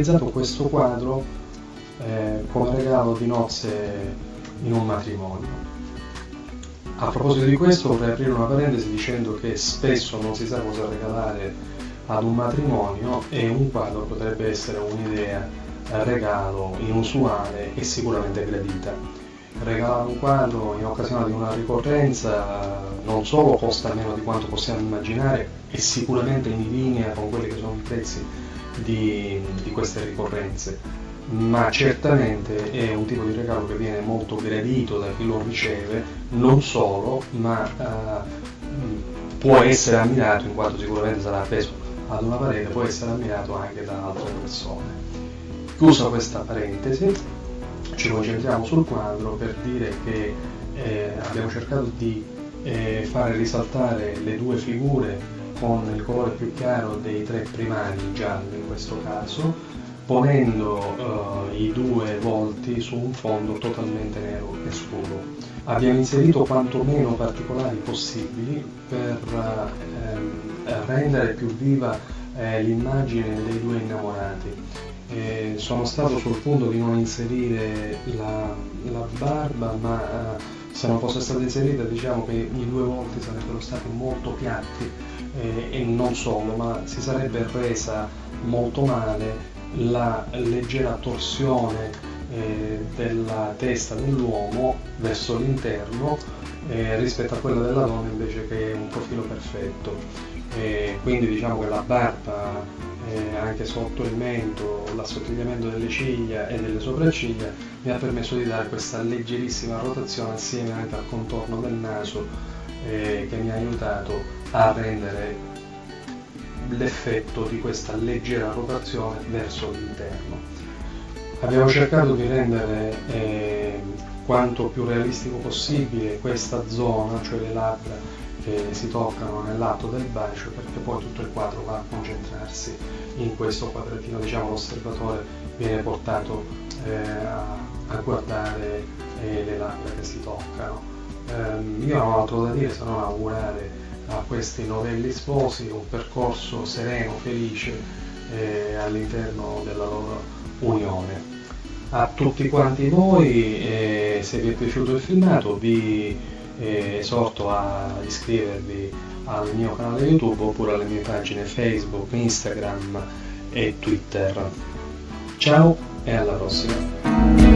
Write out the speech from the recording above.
Abbiamo realizzato questo quadro eh, come regalo di nozze in un matrimonio. A proposito di questo vorrei aprire una parentesi dicendo che spesso non si sa cosa regalare ad un matrimonio e un quadro potrebbe essere un'idea, eh, regalo inusuale e sicuramente gradita. Regalare un quadro in occasione di una ricorrenza non solo costa meno di quanto possiamo immaginare è sicuramente in linea con quelli che sono i prezzi di, di queste ricorrenze, ma certamente è un tipo di regalo che viene molto gradito da chi lo riceve, non solo, ma eh, può essere ammirato in quanto sicuramente sarà appeso ad una parete, può essere ammirato anche da altre persone. Chiusa questa parentesi, ci concentriamo sul quadro per dire che eh, abbiamo cercato di eh, fare risaltare le due figure con il colore più chiaro dei tre primari, giallo in questo caso, ponendo eh, i due volti su un fondo totalmente nero e scuro. Abbiamo inserito quanto meno particolari possibili per eh, rendere più viva eh, l'immagine dei due innamorati. Sono stato sul punto di non inserire la, la barba, ma eh, se non fosse stata inserita diciamo che i due volti sarebbero stati molto piatti eh, e non solo, ma si sarebbe resa molto male la leggera torsione eh, della testa dell'uomo verso l'interno eh, rispetto a quella della donna invece che è un profilo perfetto. Quindi diciamo che la barba anche sotto il mento, l'assottigliamento delle ciglia e delle sopracciglia mi ha permesso di dare questa leggerissima rotazione assieme anche al contorno del naso eh, che mi ha aiutato a rendere l'effetto di questa leggera rotazione verso l'interno. Abbiamo cercato di rendere eh, quanto più realistico possibile questa zona, cioè le labbra che si toccano nell'atto del bacio, perché poi tutto il quadro va a concentrarsi in questo quadratino, diciamo l'osservatore viene portato eh, a, guardare eh, le labbra che si toccano. Eh, io non ho altro da dire se non augurare a questi novelli sposi un percorso sereno, felice eh, all'interno della loro unione. A tutti quanti voi, eh, se vi è piaciuto il filmato, vi eh, esorto a iscrivervi al mio canale YouTube oppure alle mie pagine Facebook, Instagram e Twitter. Ciao e alla prossima!